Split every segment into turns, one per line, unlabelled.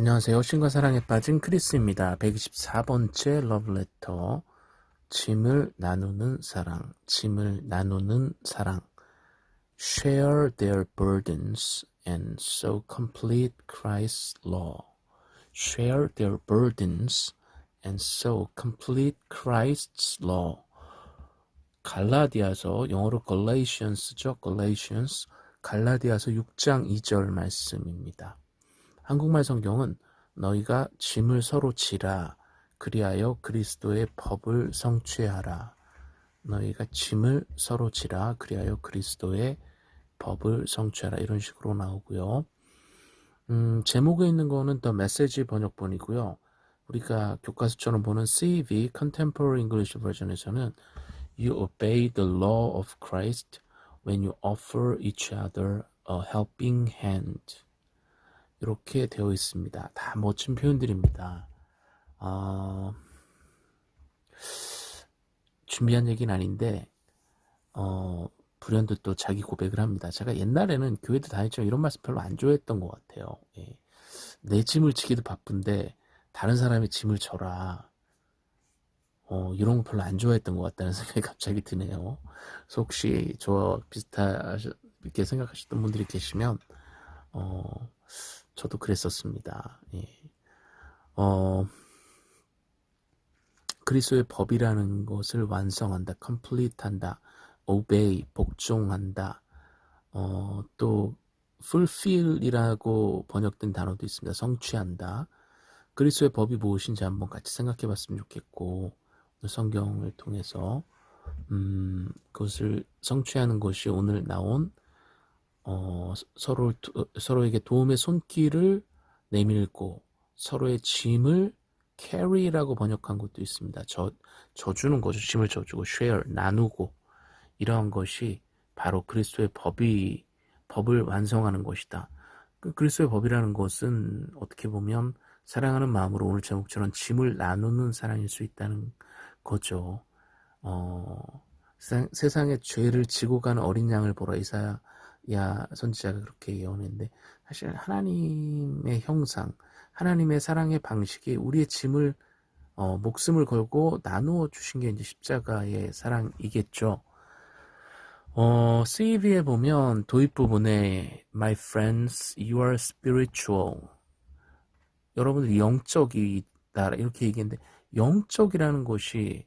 안녕하세요. 신과 사랑에 빠진 크리스입니다. 124번째 러브레터. 짐을 나누는 사랑. 짐을 나누는 사랑. Share their burdens and so complete Christ's law. Share their burdens and so complete Christ's law. 갈라디아서 영어로 Galatians죠. Galatians. 갈라디아서 6장 2절 말씀입니다. 한국말 성경은 너희가 짐을 서로 지라 그리하여 그리스도의 법을 성취하라. 너희가 짐을 서로 지라 그리하여 그리스도의 법을 성취하라 이런 식으로 나오고요. 음, 제목에 있는 거는 더 메시지 번역본이고요. 우리가 교과서처럼 보는 CV Contemporary English Version에서는 You obey the law of Christ when you offer each other a helping hand. 이렇게 되어 있습니다. 다 멋진 표현들입니다. 어, 준비한 얘기는 아닌데 어, 불현듯 또 자기 고백을 합니다. 제가 옛날에는 교회도 다녔지만 이런 말씀 별로 안 좋아했던 것 같아요. 예. 내 짐을 지기도 바쁜데 다른 사람의 짐을 져라. 어, 이런 거 별로 안 좋아했던 것 같다는 생각이 갑자기 드네요. 그래서 혹시 저 비슷하게 생각하셨던 분들이 계시면 어, 저도 그랬었습니다. 예. 어, 그리스도의 법이라는 것을 완성한다, complete한다, obey, 복종한다, 어, 또 fulfill이라고 번역된 단어도 있습니다. 성취한다. 그리스도의 법이 무엇인지 한번 같이 생각해 봤으면 좋겠고 성경을 통해서 음, 그것을 성취하는 것이 오늘 나온 어, 서로 서로에게 도움의 손길을 내밀고 서로의 짐을 carry라고 번역한 것도 있습니다. 저 져주는 거죠. 짐을 져주고 share 나누고 이러한 것이 바로 그리스도의 법이 법을 완성하는 것이다. 그 그리스도의 법이라는 것은 어떻게 보면 사랑하는 마음으로 오늘 제목처럼 짐을 나누는 사랑일 수 있다는 거죠. 어, 세상의 죄를 지고 가는 어린 양을 보라 이사야 야 선지자가 그렇게 예언했는데 사실 하나님의 형상, 하나님의 사랑의 방식이 우리의 짐을 어, 목숨을 걸고 나누어 주신 게 이제 십자가의 사랑이겠죠. 어, CV에 보면 도입 부분에 My friends, you are spiritual. 여러분들 영적이다 이렇게 얘기했는데 영적이라는 것이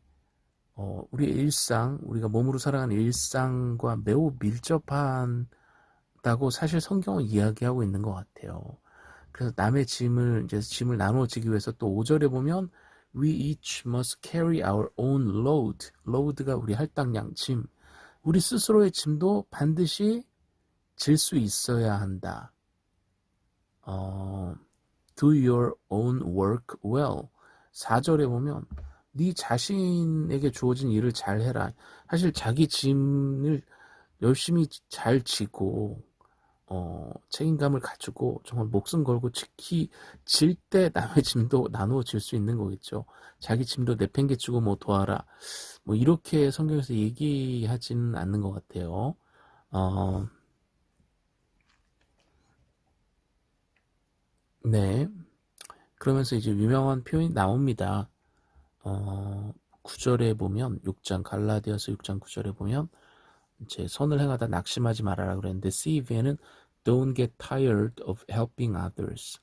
어, 우리의 일상, 우리가 몸으로 살아가는 일상과 매우 밀접한 다고 사실 성경은 이야기하고 있는 것 같아요. 그래서 남의 짐을 이제 짐을 나누어지기 위해서 또 5절에 보면 we each must carry our own load. load가 우리 할당량 짐. 우리 스스로의 짐도 반드시 질 수 있어야 한다. 어, do your own work well. 4절에 보면 네 자신에게 주어진 일을 잘 해라. 사실 자기 짐을 열심히 잘 지고 어, 책임감을 가지고 정말 목숨 걸고 지키 질 때 남의 짐도 나누어 질 수 있는 거겠죠. 자기 짐도 내팽개치고 뭐 도와라. 뭐 이렇게 성경에서 얘기하지는 않는 것 같아요. 어, 네. 그러면서 이제 유명한 표현이 나옵니다. 어, 9절에 보면 6장 갈라디아서 6장 9절에 보면 이제 선을 행하다 낙심하지 말아라 그랬는데 CV에는 Don't get tired of helping others.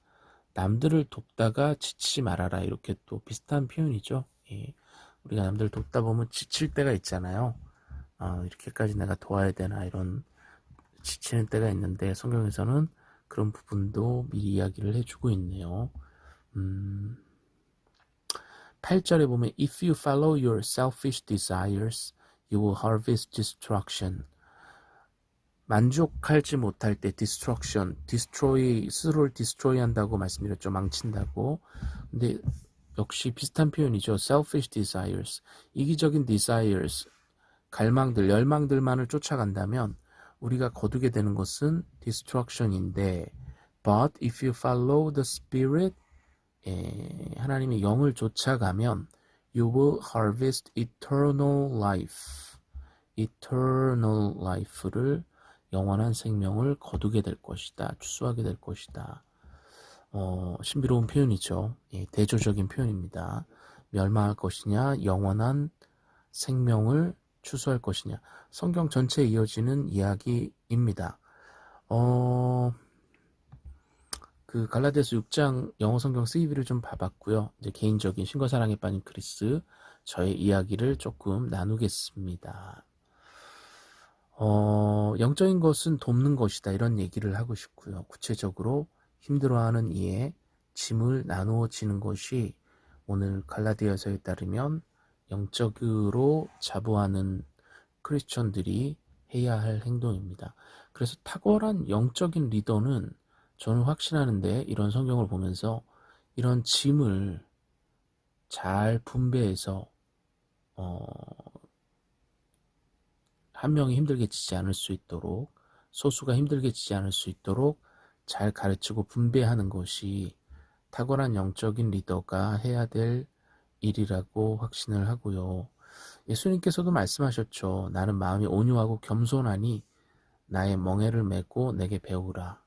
남들을 돕다가 지치지 말아라. 이렇게 또 비슷한 표현이죠. 예. 우리가 남들을 돕다 보면 지칠 때가 있잖아요. 어, 이렇게까지 내가 도와야 되나 이런 지치는 때가 있는데 성경에서는 그런 부분도 미리 이야기를 해주고 있네요. 음, 8절에 보면 If you follow your selfish desires, you will harvest destruction. 만족하지 못할 때 destruction, destroy, 스스로를 destroy 한다고 말씀드렸죠. 망친다고. 근데 역시 비슷한 표현이죠. selfish desires. 이기적인 desires, 갈망들, 열망들만을 쫓아간다면 우리가 거두게 되는 것은 destruction인데 but if you follow the spirit 에, 하나님의 영을 쫓아가면 you will harvest eternal life. eternal life를 영원한 생명을 거두게 될 것이다. 추수하게 될 것이다. 어, 신비로운 표현이죠. 예, 대조적인 표현입니다. 멸망할 것이냐, 영원한 생명을 추수할 것이냐. 성경 전체에 이어지는 이야기입니다. 어, 그 갈라디아서 6장 영어 성경 CV를 좀 봐봤고요. 이제 개인적인 신과 사랑에 빠진 크리스 저의 이야기를 조금 나누겠습니다. 어, 영적인 것은 돕는 것이다 이런 얘기를 하고 싶고요. 구체적으로 힘들어하는 이의 짐을 나누어지는 것이 오늘 갈라디아서에 따르면 영적으로 자부하는 크리스천들이 해야 할 행동입니다. 그래서 탁월한 영적인 리더는 저는 확신하는데 이런 성경을 보면서 이런 짐을 잘 분배해서 어, 한 명이 힘들게 지지 않을 수 있도록 소수가 힘들게 지지 않을 수 있도록 잘 가르치고 분배하는 것이 탁월한 영적인 리더가 해야 될 일이라고 확신을 하고요. 예수님께서도 말씀하셨죠. 나는 마음이 온유하고 겸손하니 나의 멍에를 메고 내게 배우라.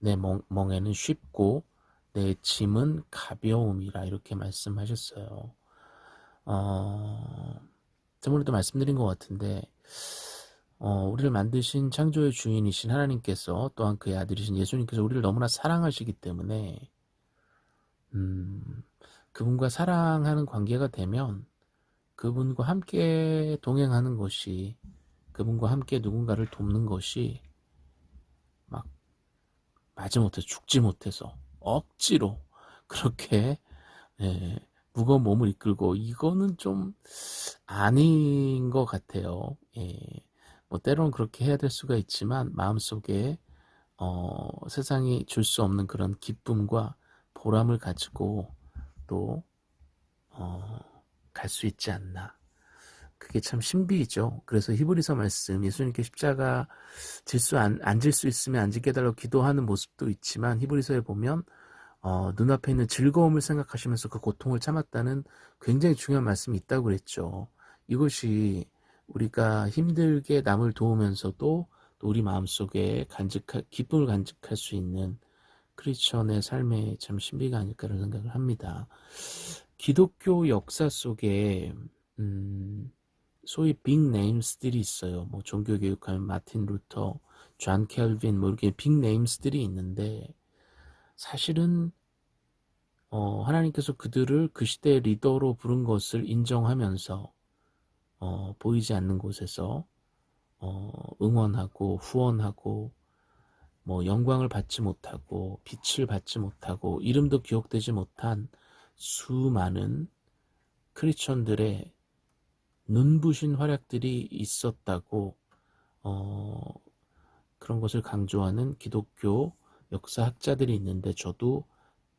내 멍, 멍에는 쉽고 내 짐은 가벼움이라 이렇게 말씀하셨어요. 어, 저번에도 말씀드린 것 같은데 어, 우리를 만드신 창조의 주인이신 하나님께서 또한 그의 아들이신 예수님께서 우리를 너무나 사랑하시기 때문에 음, 그분과 사랑하는 관계가 되면 그분과 함께 동행하는 것이 그분과 함께 누군가를 돕는 것이 막 마지못해 죽지 못해서 억지로 그렇게 예, 무거운 몸을 이끌고 이거는 좀 아닌 것 같아요. 예, 뭐 때로는 그렇게 해야 될 수가 있지만 마음속에 어, 세상이 줄 수 없는 그런 기쁨과 보람을 가지고 또 어, 갈 수 있지 않나. 그게 참 신비이죠. 그래서 히브리서 말씀 예수님께 십자가 질수 앉을 수 있으면 앉게 해달라고 기도하는 모습도 있지만 히브리서에 보면 어, 눈앞에 있는 즐거움을 생각하시면서 그 고통을 참았다는 굉장히 중요한 말씀이 있다고 그랬죠. 이것이 우리가 힘들게 남을 도우면서도 또 우리 마음속에 간직할 기쁨을 간직할 수 있는 크리스천의 삶의 참 신비가 아닐까라는 생각을 합니다. 기독교 역사 속에 음, 소위 big names들이 있어요. 뭐 종교 교육하면 마틴 루터, 존 칼빈 뭐 이렇게 big names들이 있는데 사실은 어, 하나님께서 그들을 그 시대의 리더로 부른 것을 인정하면서 어, 보이지 않는 곳에서 어, 응원하고 후원하고 뭐 영광을 받지 못하고 빛을 받지 못하고 이름도 기억되지 못한 수많은 크리스천들의 눈부신 활약들이 있었다고 어, 그런 것을 강조하는 기독교 역사학자들이 있는데 저도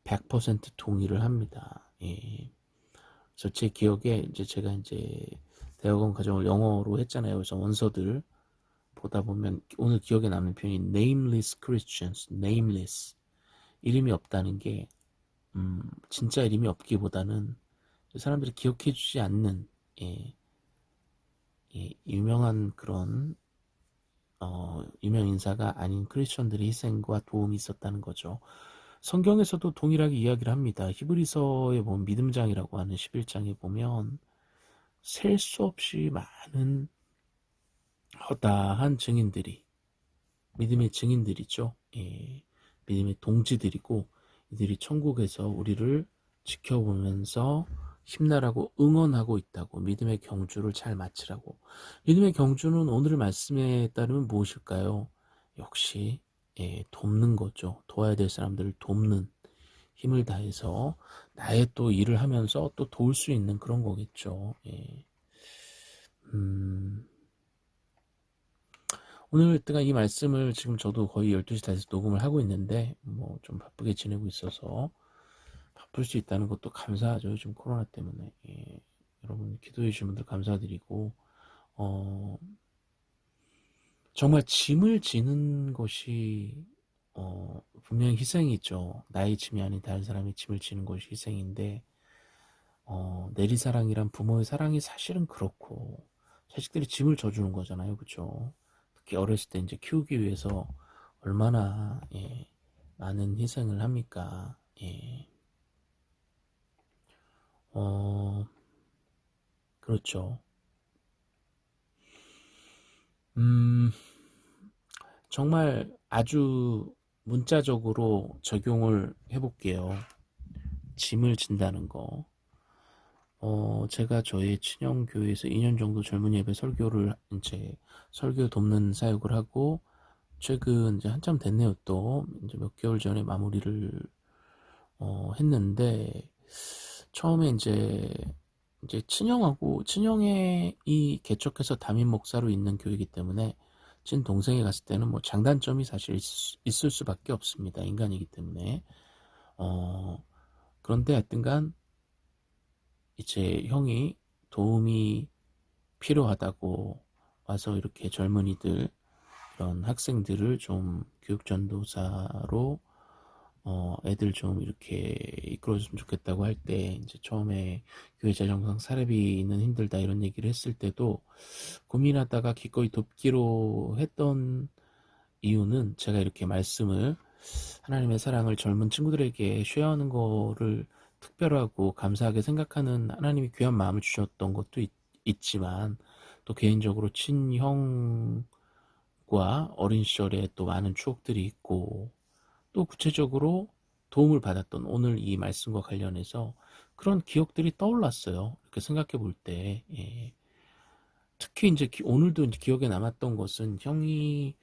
100% 동의를 합니다. 예. 그래서 제 기억에 이제 제가 이제 대학원 과정을 영어로 했잖아요. 그래서 원서들 보다 보면 오늘 기억에 남는 표현이 nameless Christians, nameless 이름이 없다는 게 음, 진짜 이름이 없기보다는 사람들이 기억해 주지 않는 예, 예, 유명한 그런 어, 유명 인사가 아닌 크리스천들의 희생과 도움이 있었다는 거죠. 성경에서도 동일하게 이야기를 합니다. 히브리서에 보면 믿음장이라고 하는 11장에 보면 셀 수 없이 많은 허다한 증인들이 믿음의 증인들이죠. 예, 믿음의 동지들이고 이들이 천국에서 우리를 지켜보면서 힘나라고 응원하고 있다고 믿음의 경주를 잘 마치라고 믿음의 경주는 오늘 말씀에 따르면 무엇일까요? 역시 예, 돕는 거죠. 도와야 될 사람들을 돕는 힘을 다해서 나의 또 일을 하면서 또 도울 수 있는 그런 거겠죠. 예. 음, 오늘 뜨가 이 말씀을 지금 저도 거의 12시 다 돼서 녹음을 하고 있는데 뭐 좀 바쁘게 지내고 있어서 바쁠 수 있다는 것도 감사하죠. 요즘 코로나 때문에. 예. 여러분 기도해 주신 분들 감사드리고 어, 정말 짐을 지는 것이 어, 분명히 희생이 있죠. 나의 짐이 아닌 다른 사람의 짐을 지는 것이 희생인데 어, 내리사랑이란 부모의 사랑이 사실은 그렇고 자식들이 짐을 져주는 거잖아요. 그렇죠? 특히 어렸을 때 이제 키우기 위해서 얼마나 예, 많은 희생을 합니까? 예. 어, 그렇죠. 음, 정말 아주 문자적으로 적용을 해볼게요. 짐을 진다는 거. 어, 제가 저희 친형교회에서 2년 정도 젊은 예배 설교를 이제 설교 돕는 사역을 하고 최근 이제 한참 됐네요 또 이제 몇 개월 전에 마무리를 어, 했는데 처음에 이제 이제 친형하고 친형의 이 개척해서 담임 목사로 있는 교회이기 때문에 친 동생이 갔을 때는 뭐 장단점이 사실 있, 을 수밖에 없습니다. 인간이기 때문에. 어 그런데 하여튼간 이제 형이 도움이 필요하다고 와서 이렇게 젊은이들 이런 학생들을 좀 교육전도사로 어 애들 좀 이렇게 이끌어줬으면 좋겠다고 할 때 이제 처음에 교회 재정상 사례비는 힘들다 이런 얘기를 했을 때도 고민하다가 기꺼이 돕기로 했던 이유는 제가 이렇게 말씀을 하나님의 사랑을 젊은 친구들에게 쉐어하는 거를 특별하고 감사하게 생각하는 하나님이 귀한 마음을 주셨던 것도 있, 지만 또 개인적으로 친형과 어린 시절에 또 많은 추억들이 있고 또 구체적으로 도움을 받았던 오늘 이 말씀과 관련해서 그런 기억들이 떠올랐어요. 이렇게 생각해 볼 때. 예. 특히 이제 오늘도 이제 기억에 남았던 것은 형이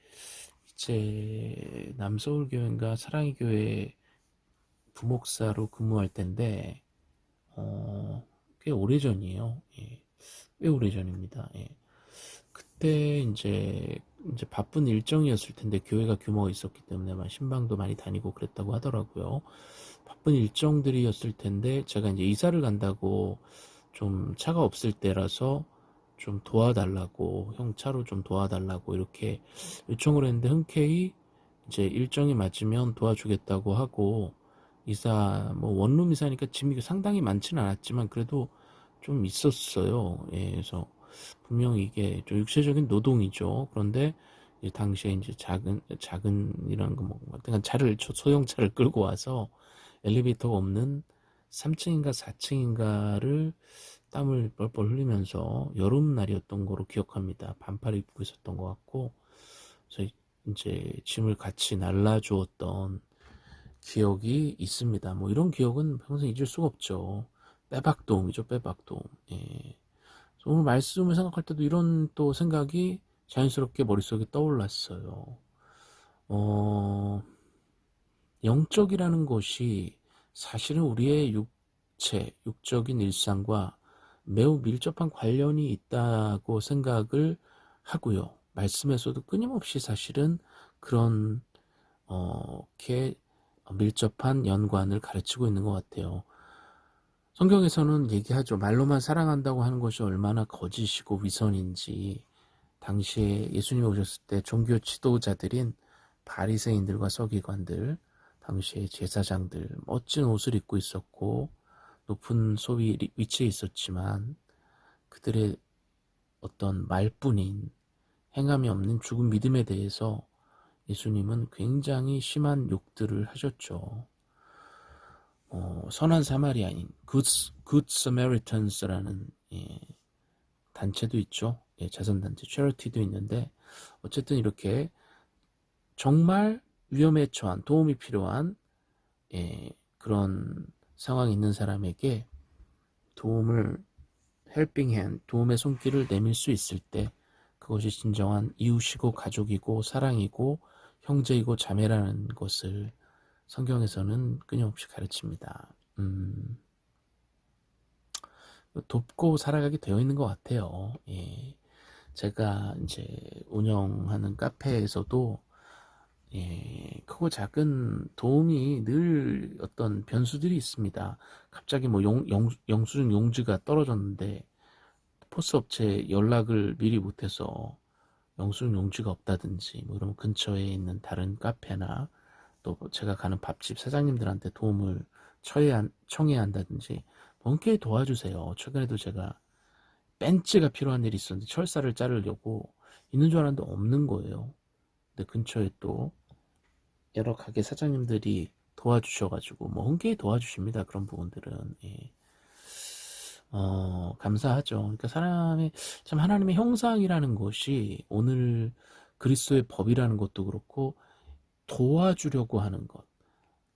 이제 남서울교회인가 사랑의 교회 부목사로 근무할 때인데 어, 꽤 오래전이에요. 예. 꽤 오래전입니다. 예. 그때 이제 이제 바쁜 일정이었을 텐데 교회가 규모가 있었기 때문에 막 신방도 많이 다니고 그랬다고 하더라고요. 바쁜 일정들이었을 텐데 제가 이제 이사를 간다고 좀 차가 없을 때라서 좀 도와달라고 형 차로 좀 도와달라고 이렇게 요청을 했는데 흔쾌히 이제 일정이 맞으면 도와주겠다고 하고 이사 뭐 원룸 이사니까 짐이 상당히 많지는 않았지만 그래도 좀 있었어요. 예, 그래서 분명히 이게 좀 육체적인 노동이죠. 그런데 당시에 이제 작은 작은 이런 거뭐 하여튼 차를 소형차를 끌고 와서 엘리베이터가 없는 3층인가 4층인가를 땀을 뻘뻘 흘리면서 여름날이었던 거로 기억합니다. 반팔 입고 있었던 것 같고 그래서 이제 짐을 같이 날라주었던 기억이 있습니다. 뭐 이런 기억은 평생 잊을 수가 없죠. 빼박도움이죠, 빼박도움. 예. 오늘 말씀을 생각할 때도 이런 또 생각이 자연스럽게 머릿속에 떠올랐어요. 어, 영적이라는 것이 사실은 우리의 육체, 육적인 일상과 매우 밀접한 관련이 있다고 생각을 하고요. 말씀에서도 끊임없이 사실은 그런 어, 게 밀접한 연관을 가르치고 있는 것 같아요. 성경에서는 얘기하죠. 말로만 사랑한다고 하는 것이 얼마나 거짓이고 위선인지 당시에 예수님이 오셨을 때 종교 지도자들인 바리새인들과 서기관들 당시에 제사장들 멋진 옷을 입고 있었고 높은 소위 위치에 있었지만 그들의 어떤 말뿐인 행함이 없는 죽은 믿음에 대해서 예수님은 굉장히 심한 욕들을 하셨죠. 어, 선한 사마리아인 Good, Good Samaritans,라는 예, 단체도 있죠. 예, 자선단체, Charity도 있는데 어쨌든 이렇게 정말 위험에 처한 도움이 필요한 예, 그런 상황이 있는 사람에게 도움을 헬핑 핸, 도움의 손길을 내밀 수 있을 때 그것이 진정한 이웃이고 가족이고 사랑이고 형제이고 자매라는 것을 성경에서는 끊임없이 가르칩니다. 음, 돕고 살아가게 되어 있는 것 같아요. 예. 제가 이제 운영하는 카페에서도 예, 크고 작은 도움이 늘 어떤 변수들이 있습니다. 갑자기 뭐 용, 영, 영수증 용지가 떨어졌는데 포스 업체 연락을 미리 못해서 영수증 용지가 없다든지 뭐 이러면 근처에 있는 다른 카페나 또 제가 가는 밥집 사장님들한테 도움을 청해야, 청해야 한다든지 뭔게 도와주세요. 최근에도 제가 벤츠가 필요한 일이 있었는데 철사를 자르려고 있는 줄 알았는데 없는 거예요. 근데 근처에 또 여러 가게 사장님들이 도와주셔가지고 뭐 흔쾌히 도와주십니다. 그런 부분들은 예. 어, 감사하죠. 그러니까 사람의 참 하나님의 형상이라는 것이 오늘 그리스도의 법이라는 것도 그렇고 도와주려고 하는 것.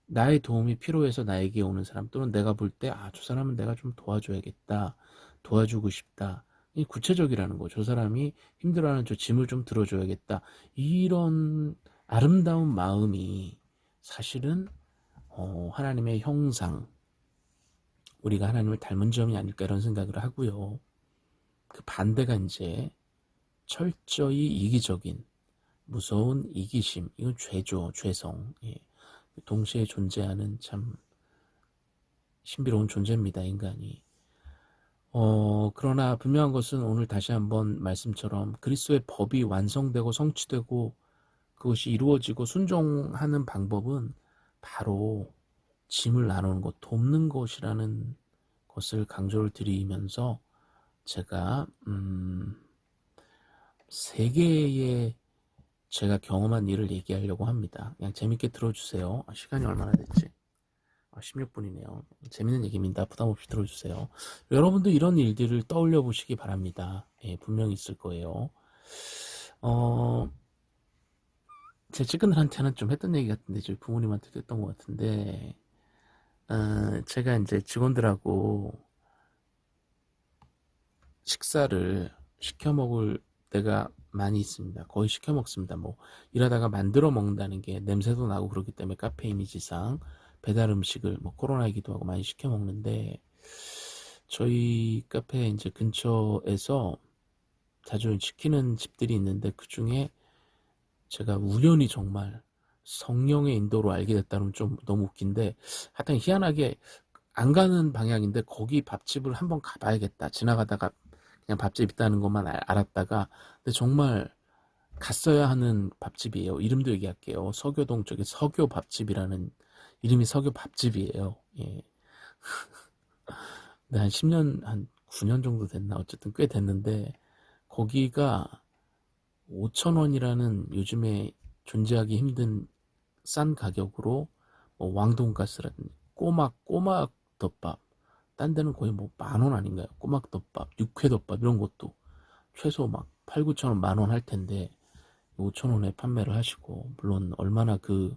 나의 도움이 필요해서 나에게 오는 사람 또는 내가 볼 때 아, 저 사람은 내가 좀 도와줘야겠다. 도와주고 싶다. 이 구체적이라는 거. 저 사람이 힘들어하는 저 짐을 좀 들어줘야겠다. 이런 아름다운 마음이 사실은 어, 하나님의 형상, 우리가 하나님을 닮은 점이 아닐까 이런 생각을 하고요. 그 반대가 이제 철저히 이기적인 무서운 이기심 이건 죄죠 죄성 예. 동시에 존재하는 참 신비로운 존재입니다 인간이 어, 그러나 분명한 것은 오늘 다시 한번 말씀처럼 그리스도의 법이 완성되고 성취되고 그것이 이루어지고 순종하는 방법은 바로 짐을 나누는 것, 돕는 것이라는 것을 강조를 드리면서 제가 음, 세 개의 제가 경험한 일을 얘기하려고 합니다. 그냥 재밌게 들어주세요. 아, 시간이 얼마나 됐지? 아, 16분이네요. 재밌는 얘기입니다. 부담 없이 들어주세요. 여러분도 이런 일들을 떠올려 보시기 바랍니다. 예, 분명히 있을 거예요. 어, 제 친구들한테는 좀 했던 얘기 같은데, 저희 부모님한테도 했던 것 같은데, 어, 제가 이제 직원들하고 식사를 시켜 먹을 때가 많이 있습니다. 거의 시켜 먹습니다. 뭐 일하다가 만들어 먹는다는 게 냄새도 나고 그렇기 때문에 카페 이미지상 배달 음식을 뭐 코로나이기도 하고 많이 시켜 먹는데 저희 카페 이제 근처에서 자주 시키는 집들이 있는데 그 중에 제가 우연히 정말 성령의 인도로 알게 됐다면 좀 너무 웃긴데 하여튼 희한하게 안 가는 방향인데 거기 밥집을 한번 가봐야겠다 지나가다가 그냥 밥집 있다는 것만 알았다가 근데 정말 갔어야 하는 밥집이에요. 이름도 얘기할게요. 서교동 쪽에 서교 밥집이라는 이름이 서교 밥집이에요. 예. 한 10년 한 9년 정도 됐나? 어쨌든 꽤 됐는데 거기가 5천원이라는 요즘에 존재하기 힘든 싼 가격으로 뭐 왕돈가스라든지 꼬막 꼬막 덮밥 딴 데는 거의 뭐 만 원 아닌가요? 꼬막 덮밥, 육회 덮밥 이런 것도 최소 막 8, 9천 원, 만 원 할 텐데 5천 원에 판매를 하시고 물론 얼마나 그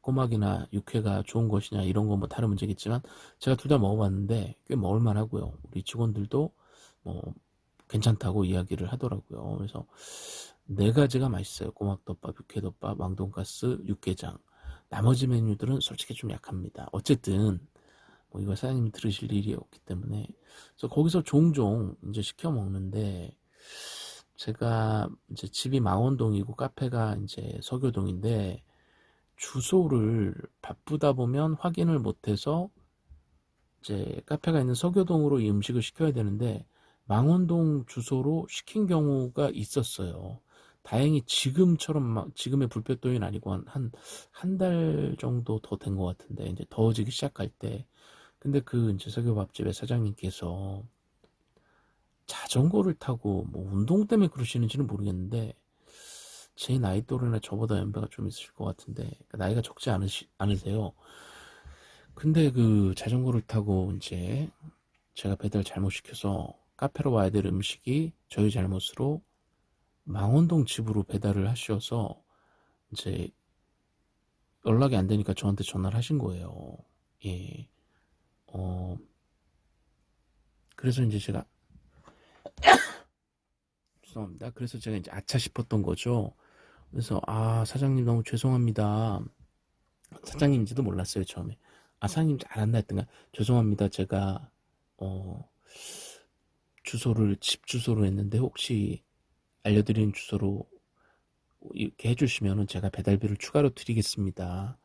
꼬막이나 육회가 좋은 것이냐 이런 건 뭐 다른 문제겠지만 제가 둘 다 먹어봤는데 꽤 먹을만 하고요. 우리 직원들도 뭐 괜찮다고 이야기를 하더라고요. 그래서 네 가지가 맛있어요. 꼬막덮밥, 육회덮밥, 왕돈가스, 육개장. 나머지 메뉴들은 솔직히 좀 약합니다. 어쨌든 뭐 이거 사장님이 들으실 일이 없기 때문에 그래서 거기서 종종 이제 시켜 먹는데 제가 이제 집이 망원동이고 카페가 이제 서교동인데 주소를 바쁘다 보면 확인을 못해서 이제 카페가 있는 서교동으로 이 음식을 시켜야 되는데 망원동 주소로 시킨 경우가 있었어요. 다행히 지금처럼 막 지금의 불볕 더위는 아니고 한 한 달 정도 더 된 것 같은데 이제 더워지기 시작할 때 근데 그 이제 석유밥집의 사장님께서 자전거를 타고 뭐 운동 때문에 그러시는지는 모르겠는데 제 나이 또래나 저보다 연배가 좀 있으실 것 같은데 그러니까 나이가 적지 않으시, 않으세요. 근데 그 자전거를 타고 이제 제가 배달 잘못 시켜서 카페로 와야 될 음식이 저희 잘못으로 망원동 집으로 배달을 하셔서 이제 연락이 안 되니까 저한테 전화를 하신 거예요. 예. 어, 그래서 이제 제가, 죄송합니다. 그래서 제가 이제 아차 싶었던 거죠. 그래서, 아, 사장님 너무 죄송합니다. 사장님인지도 몰랐어요, 처음에. 아, 사장님 잘한다 했던가. 죄송합니다. 제가, 어, 주소를 집 주소로 했는데 혹시 알려드린 주소로 이렇게 해주시면은 제가 배달비를 추가로 드리겠습니다.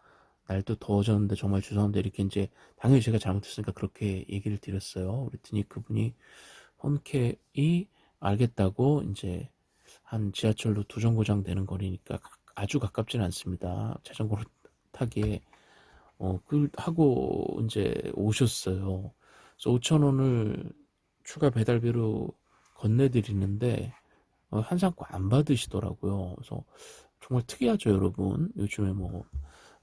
날도 더워졌는데 정말 죄송한데 이렇게 이제 당연히 제가 잘못했으니까 그렇게 얘기를 드렸어요. 그랬더니 그분이 홈케이 알겠다고 이제 한 지하철로 두 정거장 되는 거리니까 아주 가깝지는 않습니다. 자전거로 타기에 어, 그 하고 이제 오셨어요. 그래서 5천 원을 추가 배달비로 건네드리는데 어, 한상과 안 받으시더라고요. 그래서 정말 특이하죠, 여러분. 요즘에 뭐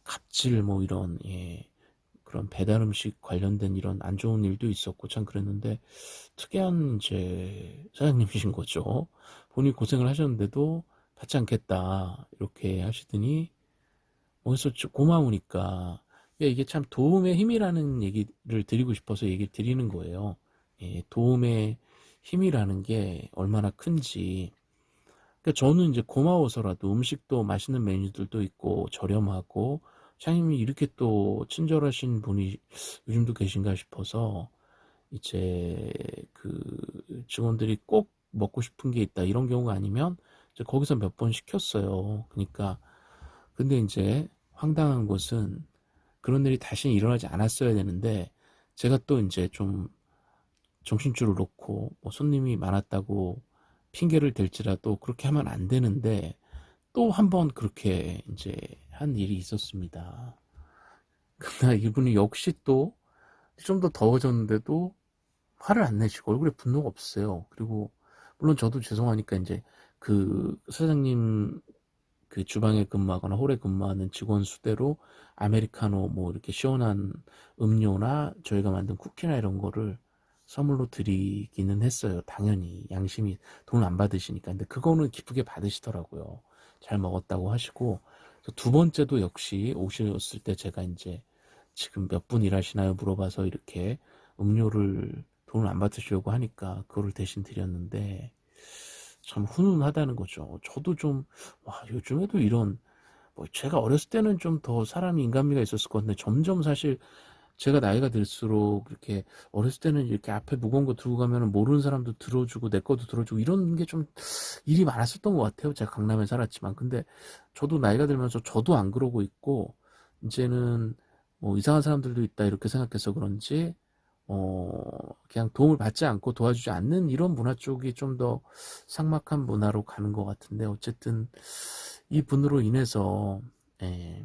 갑질 뭐 이런 예, 그런 배달 음식 관련된 이런 안 좋은 일도 있었고 참 그랬는데 특이한 이제 사장님이신 거죠. 본인이 고생을 하셨는데도 받지 않겠다 이렇게 하시더니 어디서 고마우니까 이게 참 도움의 힘이라는 얘기를 드리고 싶어서 얘기를 드리는 거예요. 예, 도움의 힘이라는 게 얼마나 큰지 그러니까 저는 이제 고마워서라도 음식도 맛있는 메뉴들도 있고 저렴하고 사장님이 이렇게 또 친절하신 분이 요즘도 계신가 싶어서 이제 그 직원들이 꼭 먹고 싶은 게 있다 이런 경우가 아니면 이제 거기서 몇 번 시켰어요. 그러니까 근데 이제 황당한 것은 그런 일이 다시 일어나지 않았어야 되는데 제가 또 이제 좀 정신줄을 놓고 뭐 손님이 많았다고 핑계를 댈지라도 그렇게 하면 안 되는데 또 한 번 그렇게 이제 한 일이 있었습니다. 그러나 이분이 역시 또 좀 더 더워졌는데도 화를 안 내시고 얼굴에 분노가 없어요. 그리고 물론 저도 죄송하니까 이제 그 사장님 그 주방에 근무하거나 홀에 근무하는 직원 수대로 아메리카노 뭐 이렇게 시원한 음료나 저희가 만든 쿠키나 이런 거를 선물로 드리기는 했어요. 당연히 양심이 돈안 받으시니까. 근데 그거는 기쁘게 받으시더라고요. 잘 먹었다고 하시고 두 번째도 역시 오셨을 때 제가 이제 지금 몇 분 일하시나요 물어봐서 이렇게 음료를 돈을 안 받으시려고 하니까 그거를 대신 드렸는데 참 훈훈하다는 거죠. 저도 좀, 와, 요즘에도 이런, 뭐 제가 어렸을 때는 좀 더 사람이 인간미가 있었을 것 같은데 점점 사실 제가 나이가 들수록 이렇게 어렸을 때는 이렇게 앞에 무거운 거 들고 가면 모르는 사람도 들어주고 내 것도 들어주고 이런 게 좀 일이 많았었던 것 같아요. 제가 강남에 살았지만. 근데 저도 나이가 들면서 저도 안 그러고 있고 이제는 뭐 이상한 사람들도 있다 이렇게 생각해서 그런지 어 그냥 도움을 받지 않고 도와주지 않는 이런 문화 쪽이 좀 더 삭막한 문화로 가는 것 같은데 어쨌든 이 분으로 인해서 예,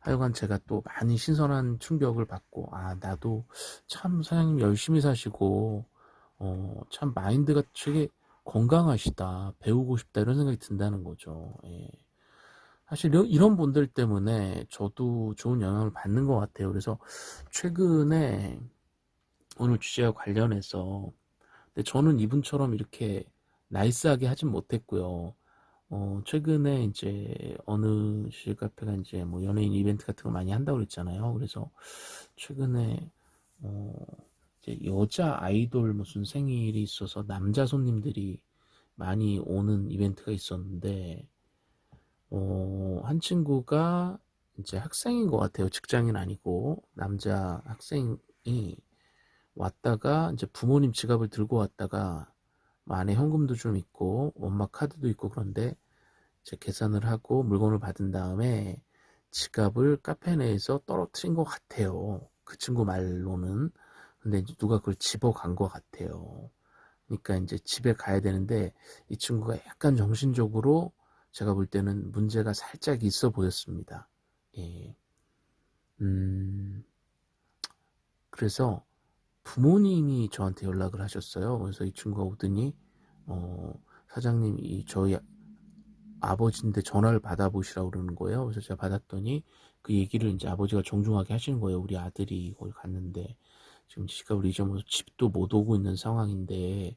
하여간 제가 또 많이 신선한 충격을 받고 아 나도 참 사장님 열심히 사시고 어, 참 마인드가 되게 건강하시다 배우고 싶다 이런 생각이 든다는 거죠. 예. 사실 이런 분들 때문에 저도 좋은 영향을 받는 것 같아요. 그래서 최근에 오늘 주제와 관련해서 근데 저는 이분처럼 이렇게 나이스하게 하진 못했고요 어, 최근에 이제 어느 실 카페가 이제 뭐 연예인 이벤트 같은 거 많이 한다고 그랬잖아요. 그래서 최근에 어, 이제 여자 아이돌 무슨 생일이 있어서 남자 손님들이 많이 오는 이벤트가 있었는데 어, 한 친구가 이제 학생인 것 같아요. 직장인 아니고 남자 학생이 왔다가 이제 부모님 지갑을 들고 왔다가 뭐 안에 현금도 좀 있고 엄마 카드도 있고 그런데 이제 계산을 하고 물건을 받은 다음에 지갑을 카페 내에서 떨어뜨린 것 같아요. 그 친구 말로는 근데 누가 그걸 집어간 것 같아요. 그러니까 이제 집에 가야 되는데 이 친구가 약간 정신적으로 제가 볼 때는 문제가 살짝 있어 보였습니다. 예. 음, 그래서 부모님이 저한테 연락을 하셨어요. 그래서 이 친구가 오더니 어, 사장님 이 저희 아버지인데 전화를 받아보시라고 그러는 거예요. 그래서 제가 받았더니 그 얘기를 이제 아버지가 정중하게 하시는 거예요. 우리 아들이 거기 갔는데 지금 지갑을 잊어먹어서 집도 못 오고 있는 상황인데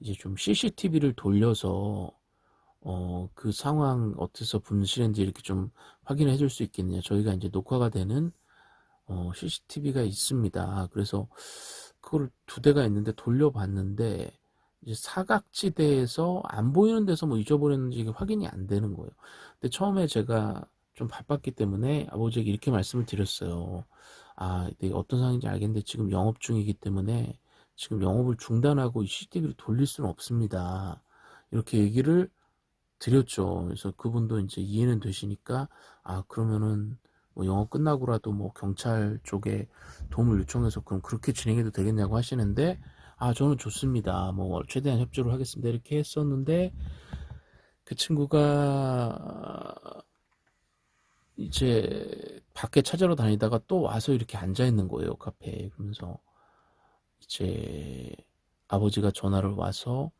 이제 좀 CCTV를 돌려서 어, 그 상황 어디서 분실했는지 이렇게 좀 확인해 줄 수 있겠느냐. 저희가 이제 녹화가 되는 어, CCTV가 있습니다. 그래서 그걸 두 대가 있는데 돌려봤는데 이제 사각지대에서 안 보이는 데서 뭐 잊어버렸는지 이게 확인이 안 되는 거예요. 근데 처음에 제가 좀 바빴기 때문에 아버지에게 이렇게 말씀을 드렸어요. 아, 내가 어떤 상황인지 알겠는데 지금 영업 중이기 때문에 지금 영업을 중단하고 이 CCTV를 돌릴 수는 없습니다. 이렇게 얘기를 드렸죠. 그래서 그분도 이제 이해는 되시니까 아 그러면은 뭐 영업 끝나고라도 뭐 경찰 쪽에 도움을 요청해서 그럼 그렇게 진행해도 되겠냐고 하시는데 아 저는 좋습니다. 뭐 최대한 협조를 하겠습니다. 이렇게 했었는데 그 친구가 이제 밖에 찾으러 다니다가 또 와서 이렇게 앉아 있는 거예요 카페에. 그러면서 이제 아버지가 전화를 와서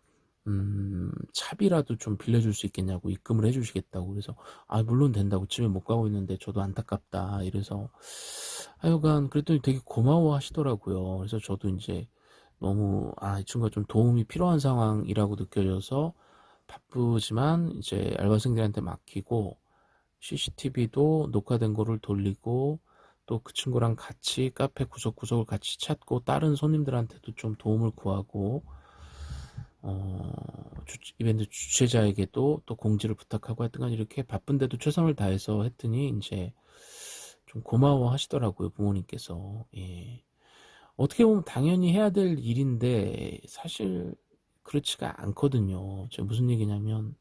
음, 차비라도 좀 빌려줄 수 있겠냐고 입금을 해주시겠다고 그래서 아 물론 된다고 집에 못 가고 있는데 저도 안타깝다 이래서. 하여간 그랬더니 되게 고마워 하시더라고요. 그래서 저도 이제 너무 아 이 친구가 좀 도움이 필요한 상황이라고 느껴져서 바쁘지만 이제 알바생들한테 맡기고 CCTV도 녹화된 거를 돌리고 또 그 친구랑 같이 카페 구석구석을 같이 찾고 다른 손님들한테도 좀 도움을 구하고 어, 주, 이벤트 주최자에게도 또 공지를 부탁하고 하여튼 이렇게 바쁜데도 최선을 다해서 했더니 이제 좀 고마워 하시더라고요 부모님께서 예. 어떻게 보면 당연히 해야 될 일인데 사실 그렇지가 않거든요 제가 무슨 얘기냐면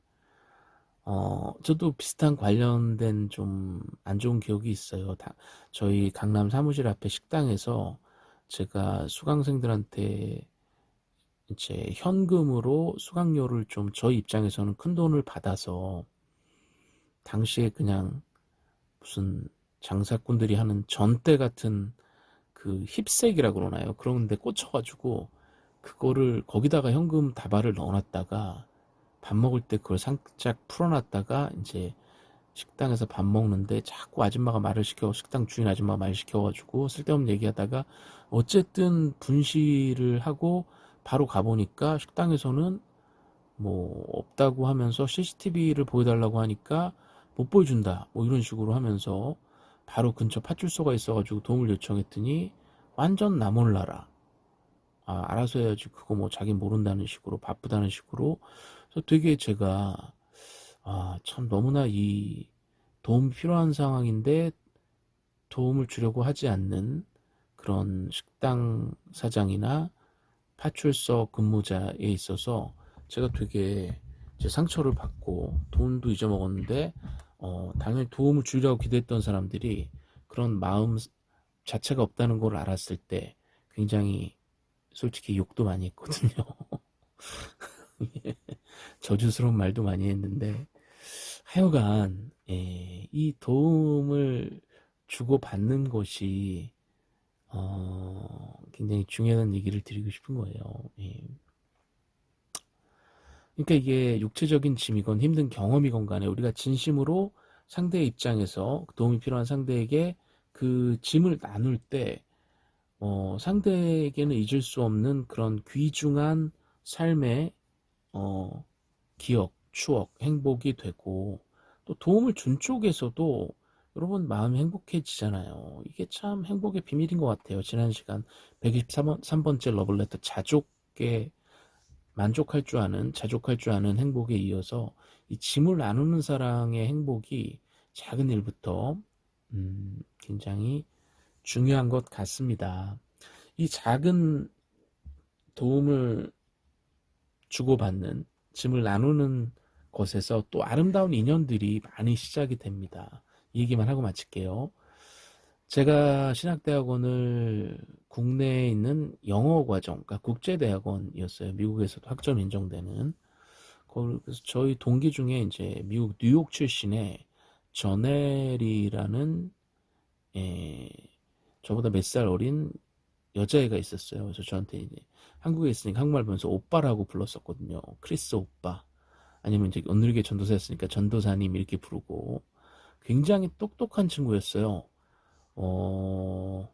어, 저도 비슷한 관련된 좀 안 좋은 기억이 있어요. 다, 저희 강남 사무실 앞에 식당에서 제가 수강생들한테 이제 현금으로 수강료를 좀 저희 입장에서는 큰 돈을 받아서 당시에 그냥 무슨 장사꾼들이 하는 전대 같은 그 힙색이라고 그러나요? 그런데 꽂혀가지고 그거를 거기다가 현금 다발을 넣어놨다가 밥 먹을 때 그걸 살짝 풀어놨다가 이제 식당에서 밥 먹는데 자꾸 아줌마가 말을 시켜 식당 주인 아줌마가 말 시켜가지고 쓸데없는 얘기하다가 어쨌든 분실을 하고 바로 가보니까 식당에서는 뭐 없다고 하면서 CCTV를 보여달라고 하니까 못 보여준다 뭐 이런 식으로 하면서 바로 근처 파출소가 있어가지고 도움을 요청했더니 완전 나 몰라라. 아, 알아서 해야지 그거 뭐 자기 모른다는 식으로 바쁘다는 식으로. 그래서 되게 제가 아, 참 너무나 이 도움이 필요한 상황인데 도움을 주려고 하지 않는 그런 식당 사장이나 파출소 근무자에 있어서 제가 되게 제 상처를 받고 돈도 잊어먹었는데 어, 당연히 도움을 주려고 기대했던 사람들이 그런 마음 자체가 없다는 걸 알았을 때 굉장히 솔직히 욕도 많이 했거든요. 저주스러운 말도 많이 했는데 하여간 예, 이 도움을 주고 받는 것이 어, 굉장히 중요한 얘기를 드리고 싶은 거예요. 예. 그러니까 이게 육체적인 짐이건 힘든 경험이건 간에 우리가 진심으로 상대의 입장에서 도움이 필요한 상대에게 그 짐을 나눌 때 어, 상대에게는 잊을 수 없는 그런 귀중한 삶의 어, 기억, 추억, 행복이 되고 또 도움을 준 쪽에서도 여러분 마음이 행복해지잖아요. 이게 참 행복의 비밀인 것 같아요. 지난 시간 123번째 러블레터 자족에 만족할 줄 아는 자족할 줄 아는 행복에 이어서 이 짐을 나누는 사랑의 행복이 작은 일부터 음, 굉장히 중요한 것 같습니다. 이 작은 도움을 주고받는 짐을 나누는 것에서 또 아름다운 인연들이 많이 시작이 됩니다. 이 얘기만 하고 마칠게요. 제가 신학대학원을 국내에 있는 영어 과정, 그러니까 국제대학원이었어요. 미국에서도 학점 인정되는. 그래서 저희 동기 중에 이제 미국 뉴욕 출신의 저넬이라는 예, 저보다 몇 살 어린 여자애가 있었어요. 그래서 저한테 이제 한국에 있으니까 한국말 보면서 오빠라고 불렀었거든요. 크리스 오빠. 아니면 이제 오늘게 전도사였으니까 전도사님 이렇게 부르고 굉장히 똑똑한 친구였어요. 어,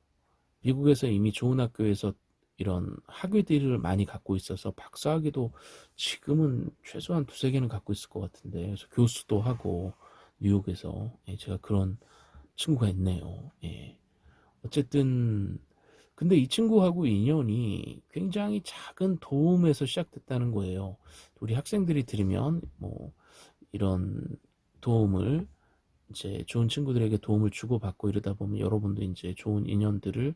미국에서 이미 좋은 학교에서 이런 학위들을 많이 갖고 있어서 박사학위도 지금은 최소한 두세 개는 갖고 있을 것 같은데 그래서 교수도 하고 뉴욕에서 예, 제가 그런 친구가 있네요. 예. 어쨌든 근데 이 친구하고 인연이 굉장히 작은 도움에서 시작됐다는 거예요. 우리 학생들이 들으면 뭐 이런 도움을 이제 좋은 친구들에게 도움을 주고받고 이러다 보면 여러분도 이제 좋은 인연들을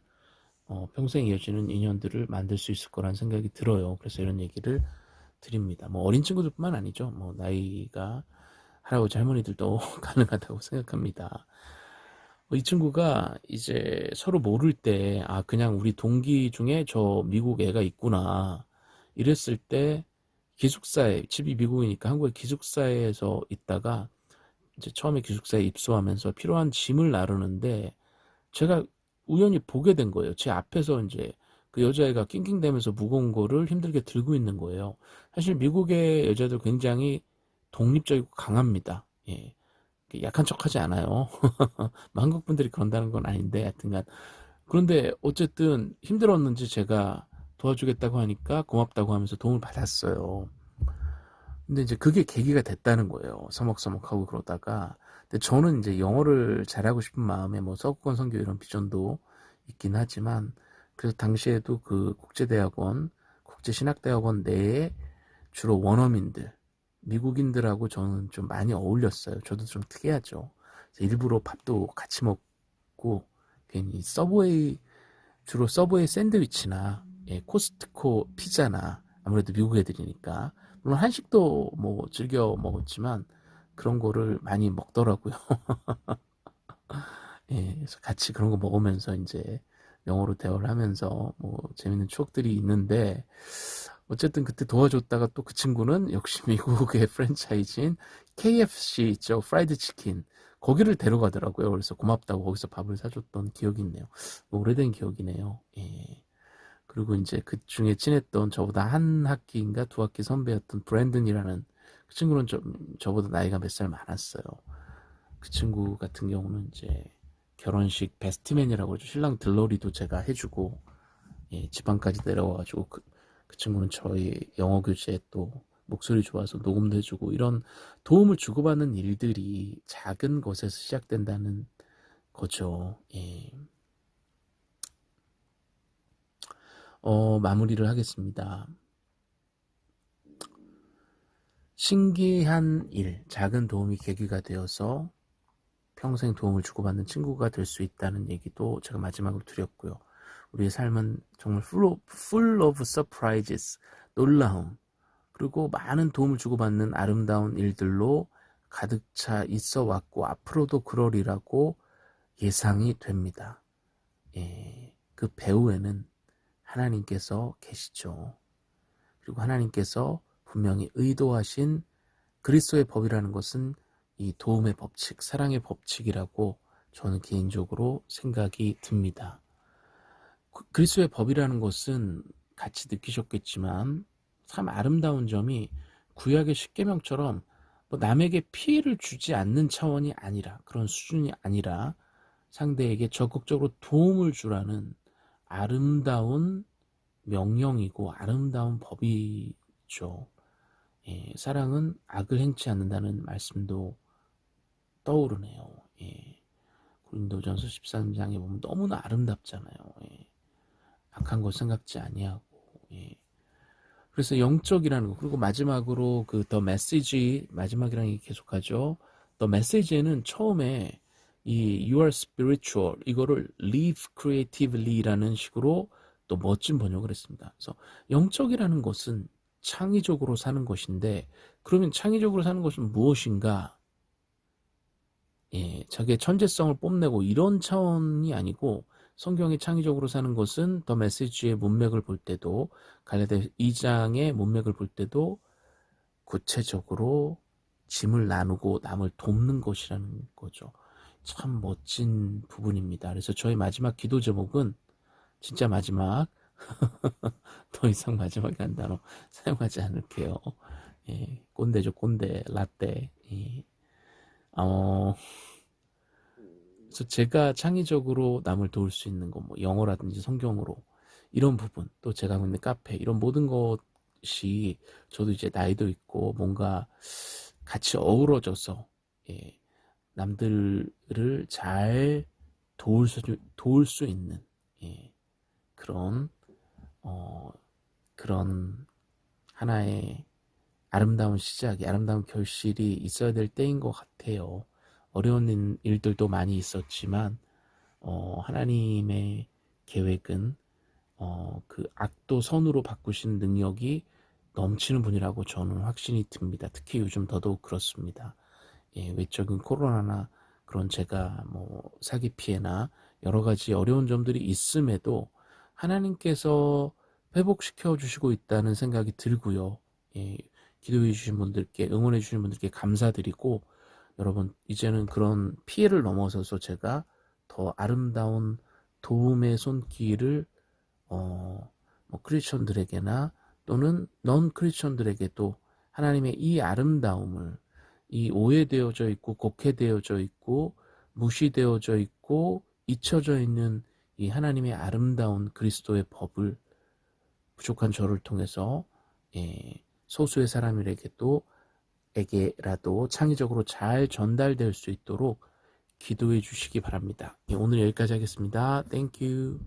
어, 평생 이어지는 인연들을 만들 수 있을 거란 생각이 들어요. 그래서 이런 얘기를 드립니다. 뭐 어린 친구들뿐만 아니죠. 뭐 나이가 할아버지 할머니들도 가능하다고 생각합니다. 뭐이 친구가 이제 서로 모를 때, 아, 그냥 우리 동기 중에 저 미국 애가 있구나. 이랬을 때, 기숙사에, 집이 미국이니까 한국의 기숙사에서 있다가, 이제 처음에 기숙사에 입소하면서 필요한 짐을 나르는데, 제가 우연히 보게 된 거예요. 제 앞에서 이제 그 여자애가 낑낑대면서 무거운 거를 힘들게 들고 있는 거예요. 사실 미국의 여자들 굉장히 독립적이고 강합니다. 예. 약한 척 하지 않아요. 한국 분들이 그런다는 건 아닌데, 하여튼간. 그런데 어쨌든 힘들었는지 제가 도와주겠다고 하니까 고맙다고 하면서 도움을 받았어요. 근데 이제 그게 계기가 됐다는 거예요. 서먹서먹하고 그러다가. 근데 저는 이제 영어를 잘하고 싶은 마음에 뭐 서구권 선교 이런 비전도 있긴 하지만 그래서 당시에도 그 국제대학원, 국제신학대학원 내에 주로 원어민들, 미국인들하고 저는 좀 많이 어울렸어요. 저도 좀 특이하죠. 일부러 밥도 같이 먹고 괜히 서브웨이 주로 서브웨이 샌드위치나 예, 코스트코 피자나 아무래도 미국 애들이니까 물론 한식도 뭐 즐겨 먹었지만 그런 거를 많이 먹더라고요. 예, 그래서 같이 그런 거 먹으면서 이제 영어로 대화를 하면서 뭐 재밌는 추억들이 있는데 어쨌든 그때 도와줬다가 또 그 친구는 역시 미국의 프랜차이즈인 KFC 있죠 프라이드 치킨 거기를 데려가더라고요 그래서 고맙다고 거기서 밥을 사줬던 기억이 있네요 오래된 기억이네요 예. 그리고 이제 그 중에 친했던 저보다 한 학기인가 두 학기 선배였던 브랜든이라는 그 친구는 좀 저보다 나이가 몇 살 많았어요 그 친구 같은 경우는 이제 결혼식 베스트맨이라고 하죠 신랑 들러리도 제가 해주고 예, 지방까지 내려와가지고 그, 그 친구는 저희 영어 교재에 또 목소리 좋아서 녹음도 해주고 이런 도움을 주고받는 일들이 작은 것에서 시작된다는 거죠. 예. 어, 마무리를 하겠습니다. 신기한 일, 작은 도움이 계기가 되어서 평생 도움을 주고받는 친구가 될 수 있다는 얘기도 제가 마지막으로 드렸고요. 우리의 삶은 정말 full of, full of surprises, 놀라움, 그리고 많은 도움을 주고받는 아름다운 일들로 가득 차 있어 왔고 앞으로도 그러리라고 예상이 됩니다. 예, 그 배후에는 하나님께서 계시죠. 그리고 하나님께서 분명히 의도하신 그리스도의 법이라는 것은 이 도움의 법칙, 사랑의 법칙이라고 저는 개인적으로 생각이 듭니다. 그, 그리스도의 법이라는 것은 같이 느끼셨겠지만 참 아름다운 점이 구약의 십계명처럼 뭐 남에게 피해를 주지 않는 차원이 아니라 그런 수준이 아니라 상대에게 적극적으로 도움을 주라는 아름다운 명령이고 아름다운 법이죠. 예, 사랑은 악을 행치 않는다는 말씀도 떠오르네요. 예. 고린도전서 13장에 보면 너무나 아름답잖아요. 예. 악한 것 생각지 아니하고 예. 그래서 영적이라는 거 그리고 마지막으로 그 더 메시지 마지막이랑 이 계속하죠. 더 메시지에는 처음에 이 you are spiritual 이거를 live creatively라는 식으로 또 멋진 번역을 했습니다. 그래서 영적이라는 것은 창의적으로 사는 것인데 그러면 창의적으로 사는 것은 무엇인가? 예, 자기의 천재성을 뽐내고 이런 차원이 아니고 성경이 창의적으로 사는 것은 더 메시지의 문맥을 볼 때도 갈라디아 2장의 문맥을 볼 때도 구체적으로 짐을 나누고 남을 돕는 것이라는 거죠. 참 멋진 부분입니다. 그래서 저희 마지막 기도 제목은 진짜 마지막 더 이상 마지막이라는 단어 사용하지 않을게요. 예, 꼰대죠 꼰대 라떼 예. 어... 그래서 제가 창의적으로 남을 도울 수 있는 거, 뭐 영어라든지 성경으로 이런 부분, 또 제가 하고 있는 카페 이런 모든 것이 저도 이제 나이도 있고 뭔가 같이 어우러져서 예, 남들을 잘 도울 수, 도울 수 있는 예, 그런 어, 그런 하나의 아름다운 시작이 아름다운 결실이 있어야 될 때인 것 같아요. 어려운 일들도 많이 있었지만 어, 하나님의 계획은 어, 그 악도 선으로 바꾸시는 능력이 넘치는 분이라고 저는 확신이 듭니다. 특히 요즘 더더욱 그렇습니다. 예, 외적인 코로나나 그런 제가 뭐 사기 피해나 여러 가지 어려운 점들이 있음에도 하나님께서 회복시켜 주시고 있다는 생각이 들고요. 예, 기도해 주신 분들께 응원해 주신 분들께 감사드리고 여러분 이제는 그런 피해를 넘어서서 제가 더 아름다운 도움의 손길을 어, 뭐 크리스천들에게나 또는 넌 크리스천들에게도 하나님의 이 아름다움을 이 오해되어져 있고 곡해되어져 있고 무시되어져 있고 잊혀져 있는 이 하나님의 아름다운 그리스도의 법을 부족한 저를 통해서 예, 소수의 사람들에게도 에게라도 창의적으로 잘 전달될 수 있도록 기도해 주시기 바랍니다. 예, 오늘 여기까지 하겠습니다. 땡큐